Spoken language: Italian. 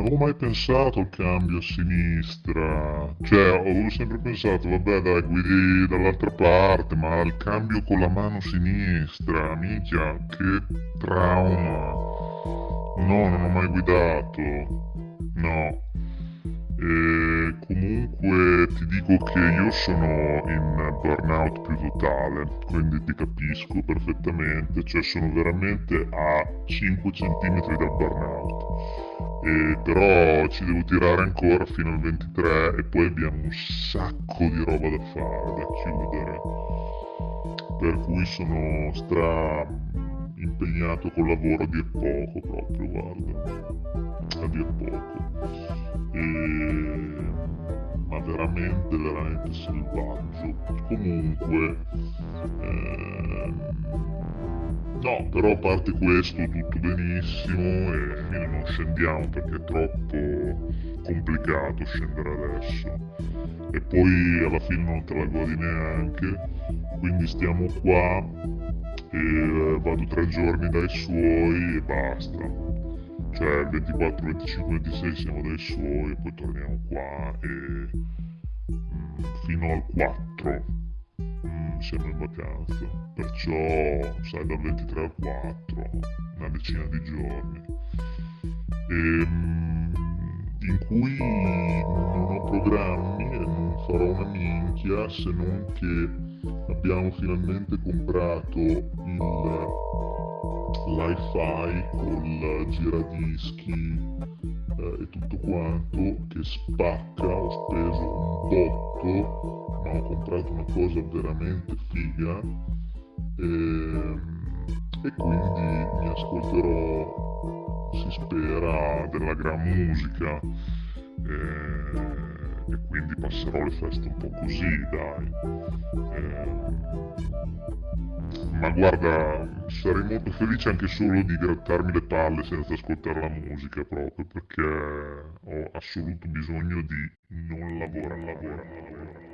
avevo mai pensato al cambio a sinistra. Cioè, avevo sempre pensato, vabbè dai, guidi dall'altra parte, ma il cambio con la mano sinistra, minchia, che trauma. No, non ho mai guidato. No. E comunque ti dico che io sono in burnout più totale, quindi ti capisco perfettamente, cioè sono veramente a 5 cm dal burnout. E però ci devo tirare ancora fino al 23 e poi abbiamo un sacco di roba da fare, da chiudere. Per cui sono stra impegnato col lavoro a dir poco proprio, guarda, a dir poco. Ma veramente veramente selvaggio. Comunque ehm... no però a parte questo tutto benissimo e non scendiamo perché è troppo complicato scendere adesso. E poi alla fine non te la godi neanche. Quindi stiamo qua e vado tre giorni dai suoi e basta cioè il 24, 25, 26 siamo suoi e poi torniamo qua e mh, mm, fino al 4 mh, mm, siamo in vacanza. Perciò sai dal 23 al 4 una decina di giorni. E, mh, mm, in cui non ho programmi e non farò una minchia se non che abbiamo finalmente comprato il l'hi-fi col giradischi eh, e tutto quanto che spacca, ho speso un botto, ma ho comprato una cosa veramente figa e, ehm, e quindi mi ascolterò, si spera, della gran musica. Eh, quindi passerò le feste un po' così, dai. Eh, ma guarda, sarei molto felice anche solo di grattarmi le palle senza ascoltare la musica proprio perché ho assoluto bisogno di non lavorare, lavorare, lavorare.